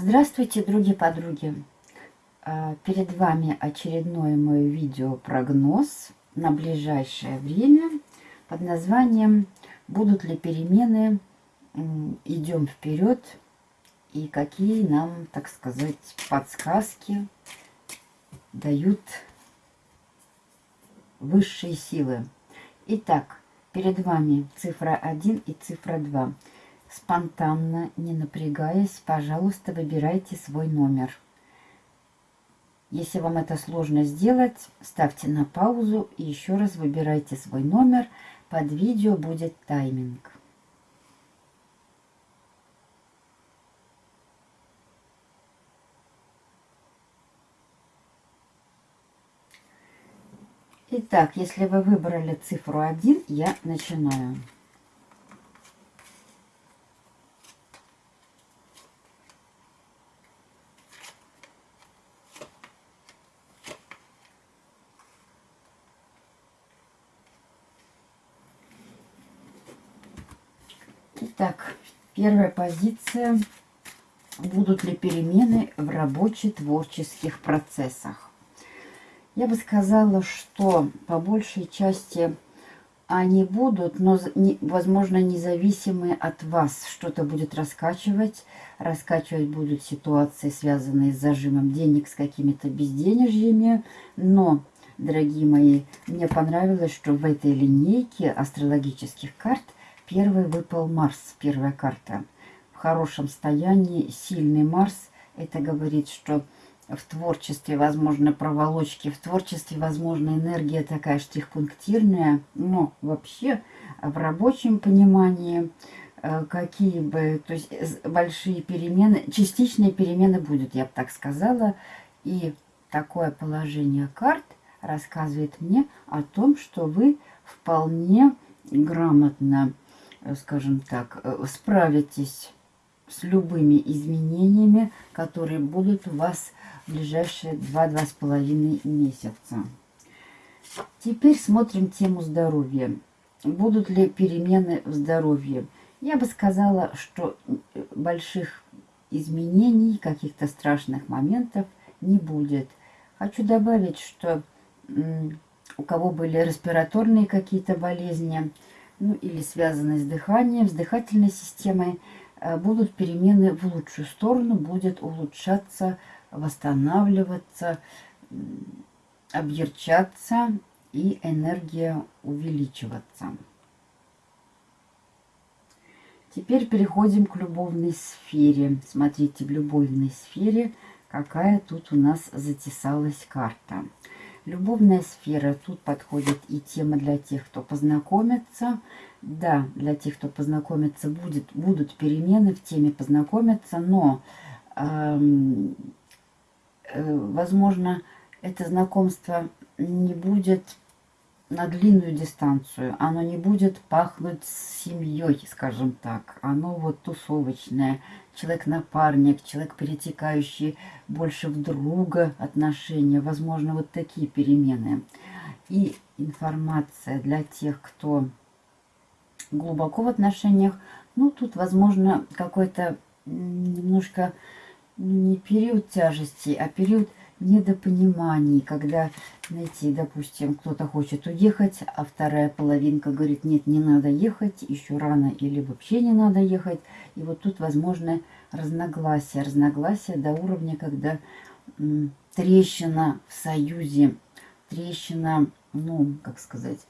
Здравствуйте, други-подруги! А, перед вами очередное мое видео-прогноз на ближайшее время под названием «Будут ли перемены? Идем вперед!» и какие нам, так сказать, подсказки дают высшие силы. Итак, перед вами цифра 1 и цифра 2. Спонтанно, не напрягаясь, пожалуйста, выбирайте свой номер. Если вам это сложно сделать, ставьте на паузу и еще раз выбирайте свой номер. Под видео будет тайминг. Итак, если вы выбрали цифру 1, я начинаю. Итак, первая позиция. Будут ли перемены в рабоче-творческих процессах? Я бы сказала, что по большей части они будут, но, возможно, независимые от вас. Что-то будет раскачивать. Раскачивать будут ситуации, связанные с зажимом денег, с какими-то безденежьями. Но, дорогие мои, мне понравилось, что в этой линейке астрологических карт – Первый выпал Марс, первая карта. В хорошем состоянии, сильный Марс. Это говорит, что в творчестве, возможно, проволочки, в творчестве, возможно, энергия такая штрихпунктирная, но вообще в рабочем понимании э, какие бы, то есть большие перемены, частичные перемены будут, я бы так сказала, и такое положение карт рассказывает мне о том, что вы вполне грамотно Э, скажем так, э, справитесь с любыми изменениями, которые будут у вас в ближайшие 2-2,5 месяца. Теперь смотрим тему здоровья. Будут ли перемены в здоровье? Я бы сказала, что э, больших изменений, каких-то страшных моментов не будет. Хочу добавить, что у кого были респираторные какие-то болезни, ну или связанные с дыханием, с дыхательной системой, э, будут перемены в лучшую сторону, будет улучшаться, восстанавливаться, объерчаться и энергия увеличиваться. Теперь переходим к любовной сфере. Смотрите, в любовной сфере какая тут у нас затесалась карта. Любовная сфера. Тут подходит и тема для тех, кто познакомится. Да, для тех, кто познакомится, будет, будут перемены в теме познакомиться, но, эм, э, возможно, это знакомство не будет на длинную дистанцию. Оно не будет пахнуть семьей, скажем так. Оно вот тусовочное. Человек-напарник, человек, перетекающий больше в друга отношения. Возможно, вот такие перемены. И информация для тех, кто глубоко в отношениях. Ну, тут, возможно, какой-то немножко не период тяжести, а период недопониманий, когда, знаете, допустим, кто-то хочет уехать, а вторая половинка говорит, нет, не надо ехать, еще рано или вообще не надо ехать. И вот тут возможно разногласия, разногласия до уровня, когда трещина в союзе, трещина, ну, как сказать,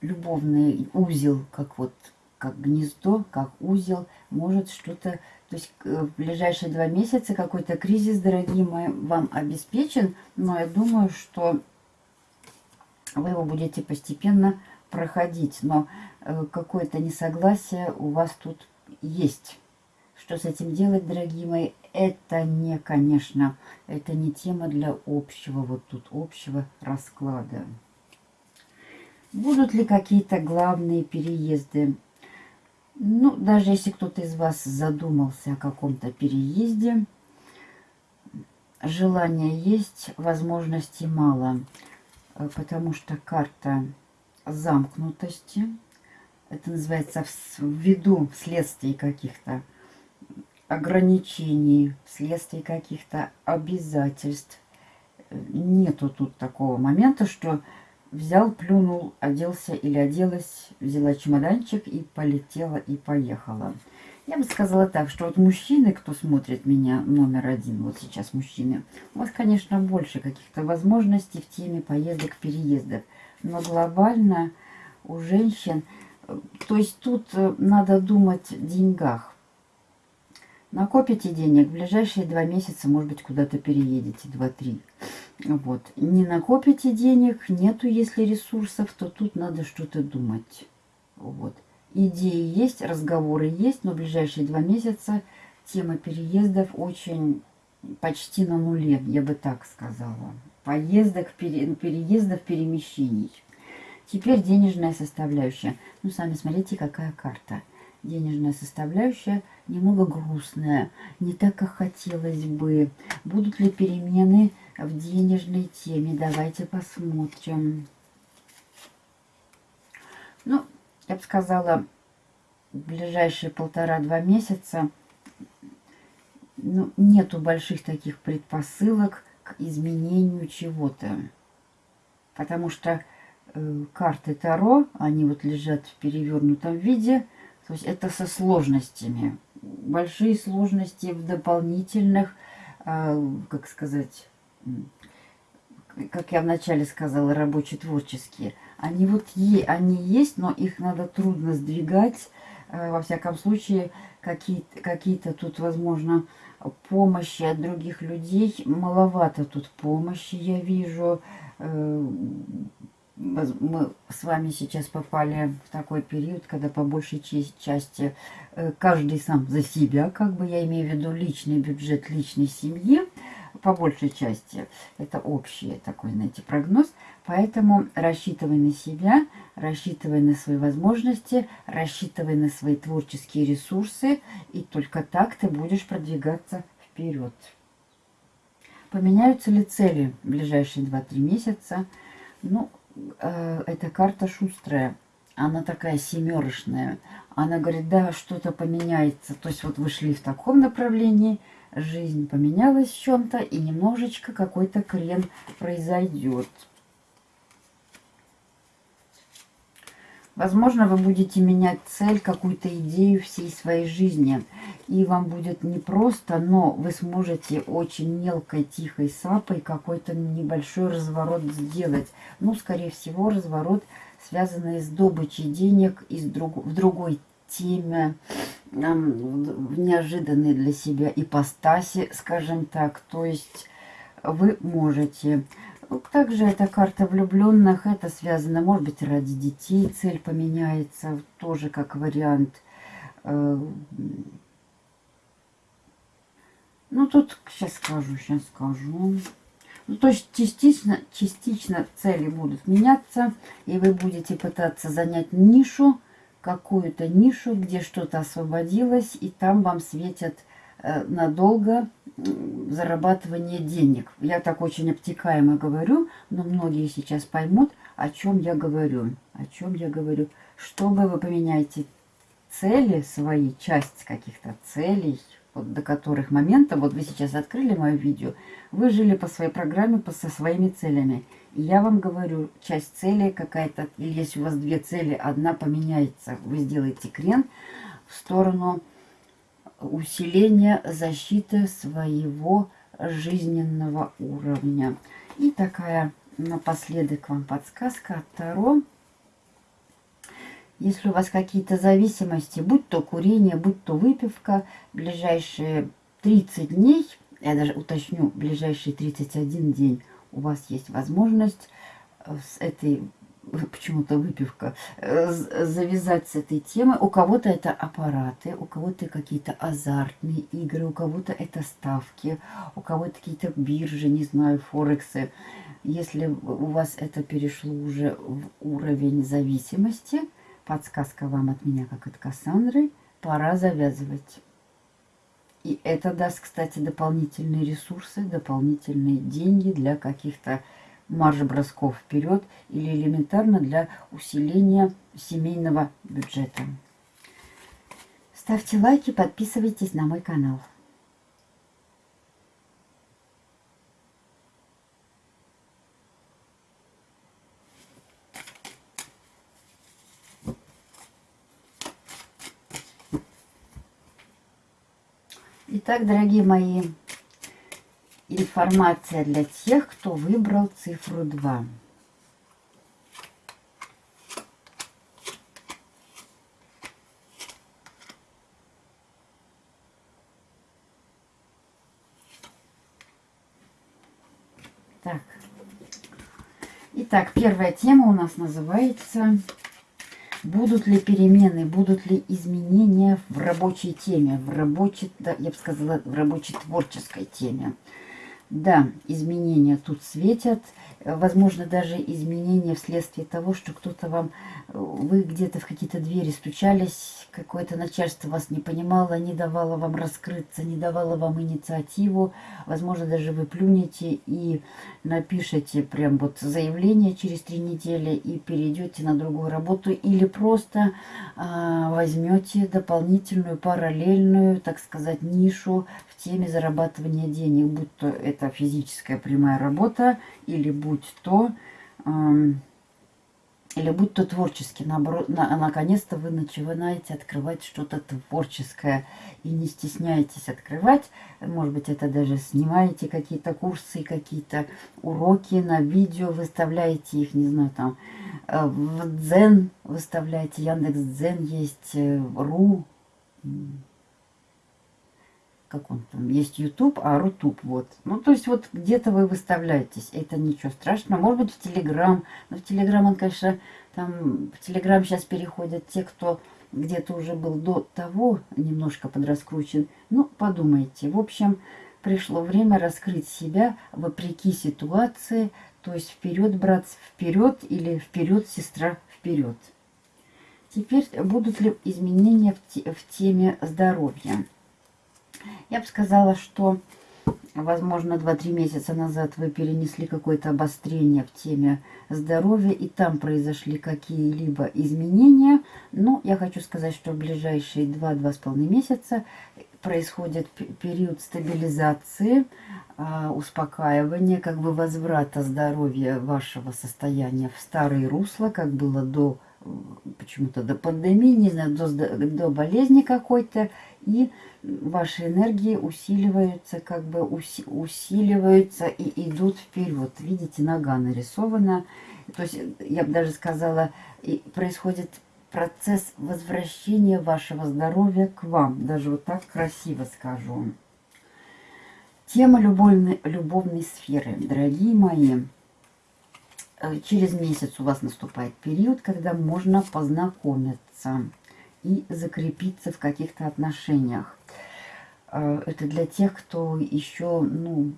любовный узел, как вот, как гнездо, как узел, может что-то то есть э, в ближайшие два месяца какой-то кризис, дорогие мои, вам обеспечен. Но я думаю, что вы его будете постепенно проходить. Но э, какое-то несогласие у вас тут есть. Что с этим делать, дорогие мои, это не, конечно, это не тема для общего, вот тут общего расклада. Будут ли какие-то главные переезды? Ну, даже если кто-то из вас задумался о каком-то переезде, желания есть, возможностей мало, э, потому что карта замкнутости, это называется ввиду следствий каких-то, ограничений, вследствие каких-то обязательств. Нету тут такого момента, что взял, плюнул, оделся или оделась, взяла чемоданчик и полетела и поехала. Я бы сказала так, что вот мужчины, кто смотрит меня, номер один, вот сейчас мужчины, у вас, конечно, больше каких-то возможностей в теме поездок, переездов. Но глобально у женщин, то есть тут э, надо думать о деньгах. Накопите денег, в ближайшие два месяца, может быть, куда-то переедете, два-три. Вот. Не накопите денег, нету, если ресурсов, то тут надо что-то думать. Вот. Идеи есть, разговоры есть, но в ближайшие два месяца тема переездов очень почти на нуле, я бы так сказала. Поездок, пере, переездов, перемещений. Теперь денежная составляющая. Ну, сами смотрите, какая карта. Денежная составляющая немного грустная, не так, как хотелось бы. Будут ли перемены в денежной теме? Давайте посмотрим. Ну, я бы сказала, в ближайшие полтора-два месяца ну, нету больших таких предпосылок к изменению чего-то. Потому что э, карты Таро, они вот лежат в перевернутом виде, то есть это со сложностями. Большие сложности в дополнительных, э, как сказать, как я вначале сказала, рабоче-творческие. Они вот е, они есть, но их надо трудно сдвигать. Э, во всяком случае, какие-то какие, -то, тут, возможно, помощи от других людей. Маловато тут помощи, я вижу. Мы с вами сейчас попали в такой период, когда по большей части э, каждый сам за себя, как бы я имею в виду личный бюджет личной семьи, по большей части это общий такой, знаете, прогноз. Поэтому рассчитывай на себя, рассчитывай на свои возможности, рассчитывай на свои творческие ресурсы, и только так ты будешь продвигаться вперед. Поменяются ли цели в ближайшие 2-3 месяца? Ну, э, эта карта шустрая. Она такая семерочная. Она говорит, да, что-то поменяется. То есть вот вы шли в таком направлении, жизнь поменялась в чем-то, и немножечко какой-то крен произойдет. Возможно, вы будете менять цель, какую-то идею всей своей жизни. И вам будет непросто, но вы сможете очень мелкой, тихой сапой какой-то небольшой разворот сделать. Ну, скорее всего, разворот, связанный с добычей денег из друг, в другой теме, в неожиданной для себя ипостаси, скажем так. То есть вы можете также эта карта влюбленных, это связано, может быть, ради детей цель поменяется, тоже как вариант. Э, ну, тут сейчас скажу, сейчас скажу. Ну, то есть частично, частично цели будут меняться, и вы будете пытаться занять нишу, какую-то нишу, где что-то освободилось, и там вам светят Э, надолго зарабатывание денег. Я так очень обтекаемо говорю, но многие сейчас поймут, о чем я говорю. О чем я говорю. Чтобы вы поменяете цели свои, часть каких-то целей, вот до которых момента, вот вы сейчас открыли мое видео, вы жили по своей программе, по, со своими целями. И я вам говорю, часть цели какая-то, или если у вас две цели, одна поменяется, вы сделаете крен в сторону усиление защиты своего жизненного уровня. И такая напоследок вам подсказка от Таро. Если у вас какие-то зависимости, будь то курение, будь то выпивка, ближайшие 30 дней, я даже уточню, ближайшие 31 день у вас есть возможность с этой почему-то выпивка, э, завязать с этой темой. У кого-то это аппараты, у кого-то какие-то азартные игры, у кого-то это ставки, у кого-то какие-то биржи, не знаю, форексы. Если у вас это перешло уже в уровень зависимости, подсказка вам от меня, как от Кассандры, пора завязывать. И это даст, кстати, дополнительные ресурсы, дополнительные деньги для каких-то марш-бросков вперед или элементарно для усиления семейного бюджета. Ставьте лайки, подписывайтесь на мой канал. Итак, дорогие мои, информация для тех, кто выбрал цифру 2. Так. Итак, первая тема у нас называется Будут ли перемены, будут ли изменения в рабочей теме, в рабочей, да, я бы сказала, в рабочей творческой теме. Да, изменения тут светят. Возможно, даже изменения вследствие того, что кто-то вам... Вы где-то в какие-то двери стучались, какое-то начальство вас не понимало, не давало вам раскрыться, не давало вам инициативу. Возможно, даже вы плюнете и напишите прям вот заявление через три недели и перейдете на другую работу. Или просто а, возьмете дополнительную параллельную, так сказать, нишу в теме зарабатывания денег, будь то это это физическая прямая работа, или будь то, э, или будь то творческий, наоборот, на, наконец-то вы начинаете открывать что-то творческое. И не стесняетесь открывать. Может быть, это даже снимаете какие-то курсы, какие-то уроки на видео, выставляете их, не знаю, там, э, в Дзен выставляете, Яндекс Дзен есть, э, Ру, как он там, есть YouTube, а Рутуб, вот. Ну, то есть вот где-то вы выставляетесь, это ничего страшного. Может быть, в Телеграм, но в Телеграм он, конечно, там, в Телеграм сейчас переходят те, кто где-то уже был до того немножко подраскручен. Ну, подумайте. В общем, пришло время раскрыть себя вопреки ситуации, то есть вперед, брат, вперед или вперед, сестра, вперед. Теперь будут ли изменения в, те, в теме здоровья? Я бы сказала, что, возможно, 2-3 месяца назад вы перенесли какое-то обострение в теме здоровья, и там произошли какие-либо изменения. Но я хочу сказать, что в ближайшие 2-2,5 месяца происходит период стабилизации, а, успокаивания, как бы возврата здоровья вашего состояния в старые русла, как было до почему-то до пандемии, не знаю, до, до болезни какой-то, и ваши энергии усиливаются, как бы уси, усиливаются и идут вперед. Видите, нога нарисована. То есть, я бы даже сказала, и происходит процесс возвращения вашего здоровья к вам. Даже вот так красиво скажу. Тема любовной, любовной сферы. Дорогие мои, через месяц у вас наступает период, когда можно познакомиться и закрепиться в каких-то отношениях. А, это для тех, кто еще, ну,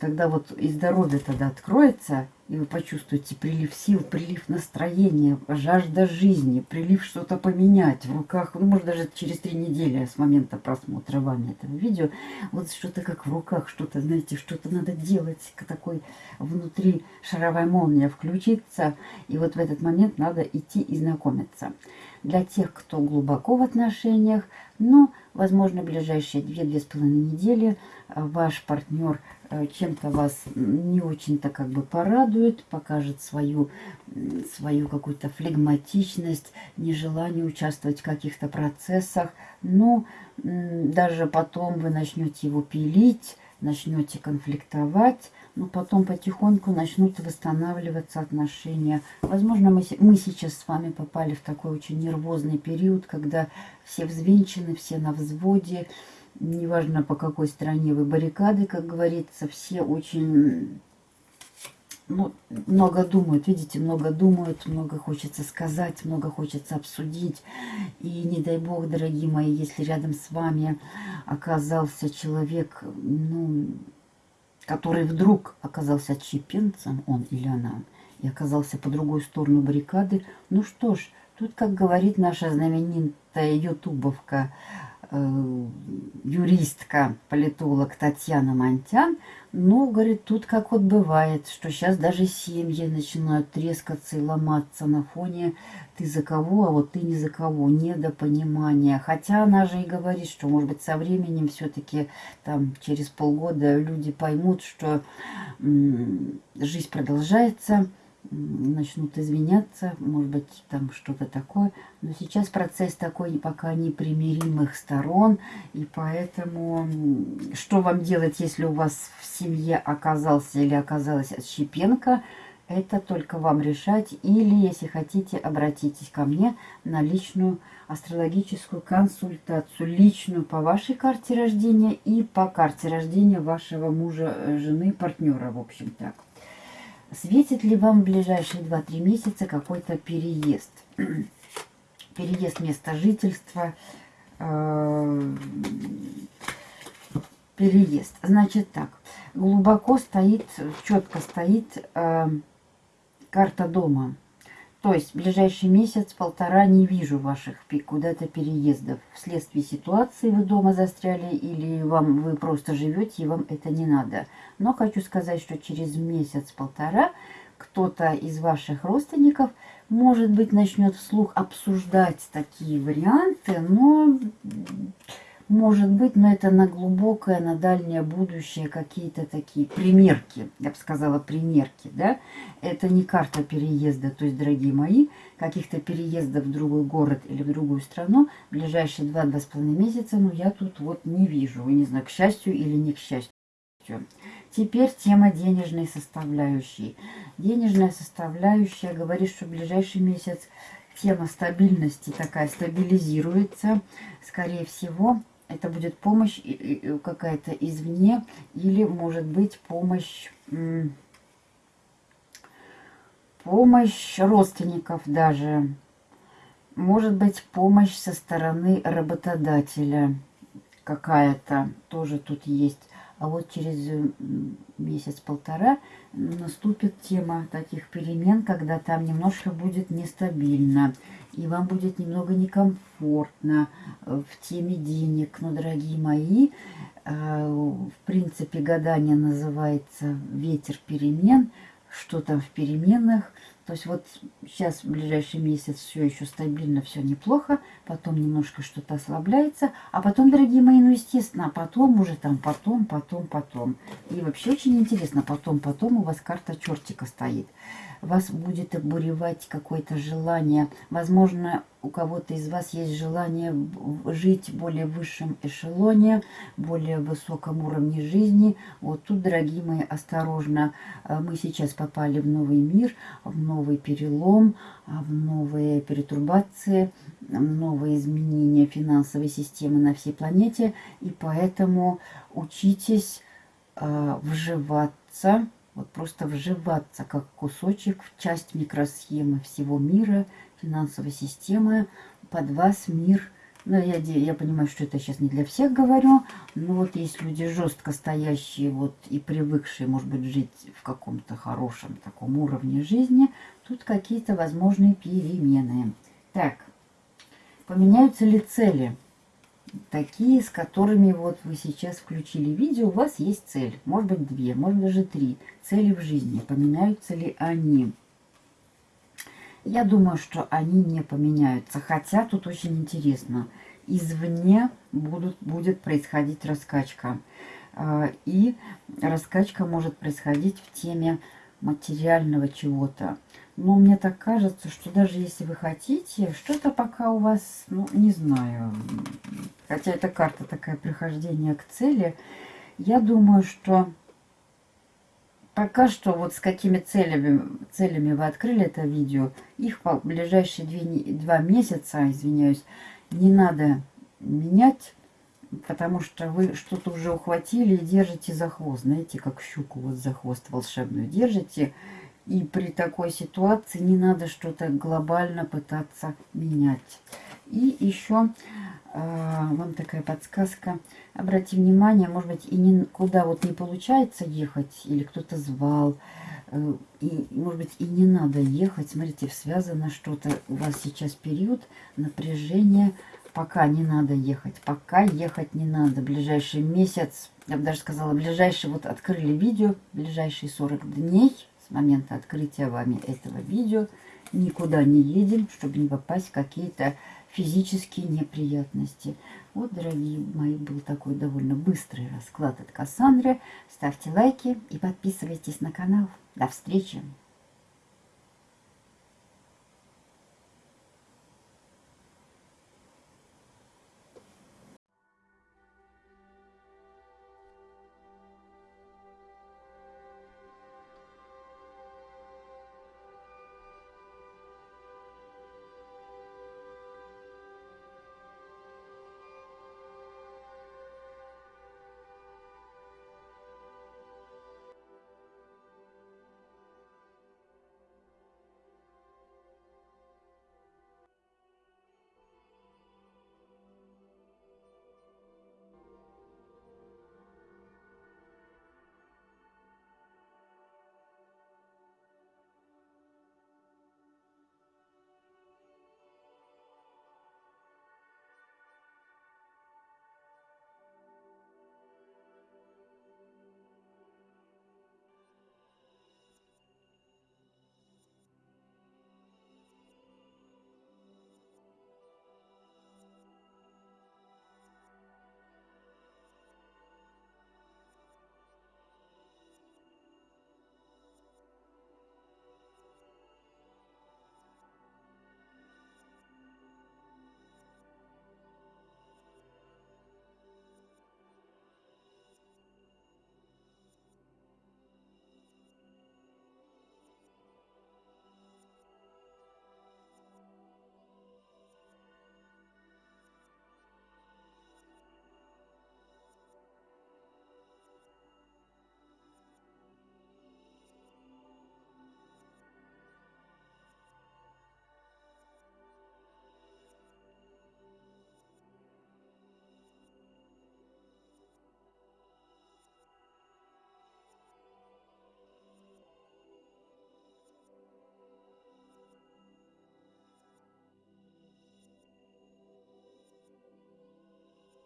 когда вот и здоровье тогда откроется, и вы почувствуете прилив сил, прилив настроения, жажда жизни, прилив что-то поменять в руках, ну, может, даже через три недели с момента просмотра вами этого видео, вот что-то как в руках, что-то, знаете, что-то надо делать, такой внутри шаровая молния включиться, и вот в этот момент надо идти и знакомиться. Для тех, кто глубоко в отношениях, но, возможно, ближайшие 2-2,5 недели э, ваш партнер э, чем-то вас не очень-то как бы порадует, покажет свою, свою какую-то флегматичность, нежелание участвовать в каких-то процессах. Но даже потом вы начнете его пилить, начнете конфликтовать, но потом потихоньку начнут восстанавливаться отношения. Возможно, мы, мы сейчас с вами попали в такой очень нервозный период, когда все взвинчены, все на взводе, неважно по какой стороне вы баррикады, как говорится, все очень ну, много думают, видите, много думают, много хочется сказать, много хочется обсудить. И не дай бог, дорогие мои, если рядом с вами оказался человек, ну, который вдруг оказался отщепенцем, он или она, и оказался по другой сторону баррикады, ну что ж, тут, как говорит наша знаменитая ютубовка юристка, политолог Татьяна Монтян, но, говорит, тут как вот бывает, что сейчас даже семьи начинают трескаться и ломаться на фоне ты за кого, а вот ты не за кого, недопонимание. Хотя она же и говорит, что, может быть, со временем все-таки там через полгода люди поймут, что жизнь продолжается, начнут извиняться, может быть, там что-то такое. Но сейчас процесс такой пока непримиримых сторон, и поэтому что вам делать, если у вас в семье оказался или оказалась Щепенко, это только вам решать. Или, если хотите, обратитесь ко мне на личную астрологическую консультацию. Личную по вашей карте рождения и по карте рождения вашего мужа, жены, партнера, в общем так. Светит ли вам в ближайшие 2-3 месяца какой-то переезд? переезд места жительства, э, переезд. Значит так, глубоко стоит, четко стоит э, карта дома. То есть ближайший месяц-полтора не вижу ваших куда-то переездов. Вследствие ситуации вы дома застряли или вам вы просто живете и вам это не надо. Но хочу сказать, что через месяц-полтора кто-то из ваших родственников, может быть, начнет вслух обсуждать такие варианты, но может быть, но это на глубокое, на дальнее будущее какие-то такие примерки, я бы сказала, примерки, да. Это не карта переезда, то есть, дорогие мои, каких-то переездов в другой город или в другую страну в ближайшие два-два с половиной месяца, ну, я тут вот не вижу, не знаю, к счастью или не к счастью. Теперь тема денежной составляющей. Денежная составляющая говорит, что в ближайший месяц тема стабильности такая стабилизируется. Скорее всего, это будет помощь какая-то извне или может быть помощь помощь родственников даже. Может быть помощь со стороны работодателя какая-то тоже тут есть а вот через месяц-полтора наступит тема таких перемен, когда там немножко будет нестабильно, и вам будет немного некомфортно э, в теме денег. Но, дорогие мои, э, в принципе, гадание называется «Ветер перемен», что там в переменах – то есть вот сейчас в ближайший месяц все еще стабильно, все неплохо, потом немножко что-то ослабляется, а потом, дорогие мои, ну естественно, а потом уже там потом, потом, потом. И вообще очень интересно, потом, потом у вас карта чертика стоит вас будет обуревать какое-то желание. Возможно, у кого-то из вас есть желание жить в более высшем эшелоне, более высоком уровне жизни. Вот тут, дорогие мои, осторожно. А, мы сейчас попали в новый мир, в новый перелом, а, в новые перетурбации, в новые изменения финансовой системы на всей планете. И поэтому учитесь э, вживаться вот просто вживаться как кусочек в часть микросхемы всего мира, финансовой системы. Под вас мир, ну, я, я понимаю, что это сейчас не для всех говорю, но вот есть люди жестко стоящие вот и привыкшие, может быть, жить в каком-то хорошем таком уровне жизни, тут какие-то возможные перемены. Так, поменяются ли цели? такие, с которыми вот вы сейчас включили видео, у вас есть цель. Может быть две, может даже три цели в жизни. Поменяются ли они? Я думаю, что они не поменяются. Хотя тут очень интересно. Извне будут, будет происходить раскачка. А, и раскачка может происходить в теме материального чего-то. Но мне так кажется, что даже если вы хотите, что-то пока у вас, ну, не знаю, хотя эта карта такая прихождение к цели, я думаю, что пока что вот с какими целями, целями вы открыли это видео, их в ближайшие две, два месяца, извиняюсь, не надо менять, потому что вы что-то уже ухватили и держите за хвост. Знаете, как щуку вот за хвост волшебную держите, и при такой ситуации не надо что-то глобально пытаться менять. И еще вам такая подсказка. Обратите внимание, может быть, и никуда вот не получается ехать, или кто-то звал, э, и, может быть, и не надо ехать. Смотрите, связано что-то. У вас сейчас период напряжения пока не надо ехать. Пока ехать не надо. Ближайший месяц, я бы даже сказала, ближайший, вот открыли видео, ближайшие 40 дней с момента открытия вами этого видео никуда не едем, чтобы не попасть в какие-то физические неприятности. Вот, дорогие мои, был такой довольно быстрый расклад от Кассандры. Ставьте лайки и подписывайтесь на канал. До встречи!